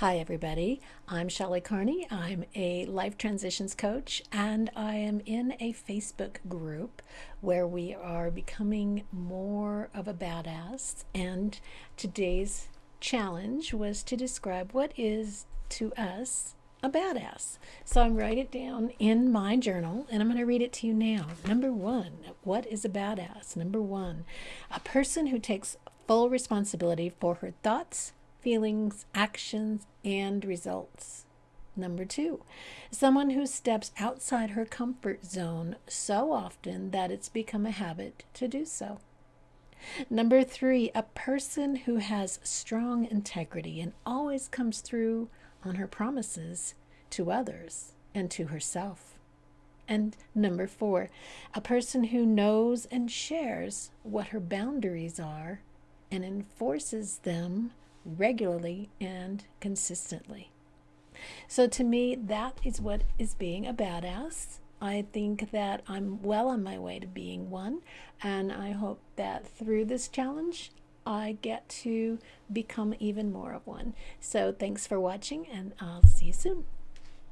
Hi, everybody. I'm Shelley Carney. I'm a life transitions coach, and I am in a Facebook group where we are becoming more of a badass. And today's challenge was to describe what is to us a badass. So I'm write it down in my journal and I'm going to read it to you now. Number one, what is a badass? Number one, a person who takes full responsibility for her thoughts, feelings, actions, and results. Number two, someone who steps outside her comfort zone so often that it's become a habit to do so. Number three, a person who has strong integrity and always comes through on her promises to others and to herself. And number four, a person who knows and shares what her boundaries are and enforces them regularly and consistently. So, to me, that is what is being a badass. I think that I'm well on my way to being one, and I hope that through this challenge, I get to become even more of one. So, thanks for watching, and I'll see you soon.